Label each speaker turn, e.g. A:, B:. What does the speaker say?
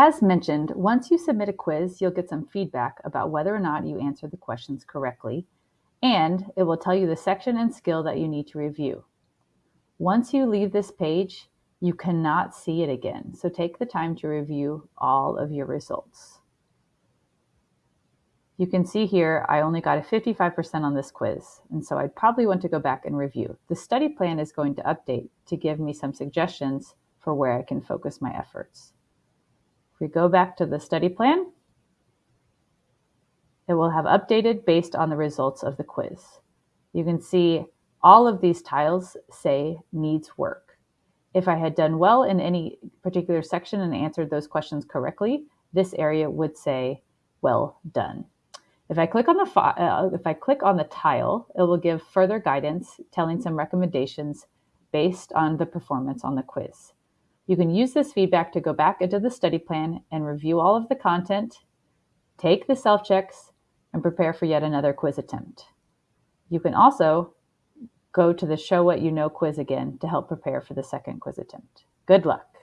A: As mentioned, once you submit a quiz, you'll get some feedback about whether or not you answered the questions correctly, and it will tell you the section and skill that you need to review. Once you leave this page, you cannot see it again, so take the time to review all of your results. You can see here I only got a 55% on this quiz, and so I'd probably want to go back and review. The study plan is going to update to give me some suggestions for where I can focus my efforts. If we go back to the study plan, it will have updated based on the results of the quiz. You can see all of these tiles say needs work. If I had done well in any particular section and answered those questions correctly, this area would say well done. If I click on the uh, if I click on the tile, it will give further guidance telling some recommendations based on the performance on the quiz. You can use this feedback to go back into the study plan and review all of the content, take the self-checks, and prepare for yet another quiz attempt. You can also go to the Show What You Know quiz again to help prepare for the second quiz attempt. Good luck.